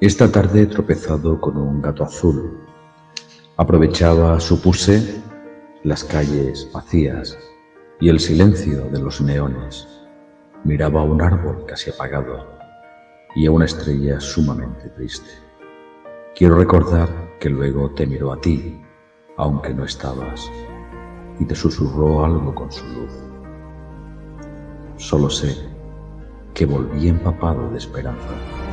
Esta tarde he tropezado con un gato azul. Aprovechaba, supuse, las calles vacías y el silencio de los neones. Miraba a un árbol casi apagado y a una estrella sumamente triste. Quiero recordar que luego te miró a ti, aunque no estabas, y te susurró algo con su luz. Solo sé que volví empapado de esperanza.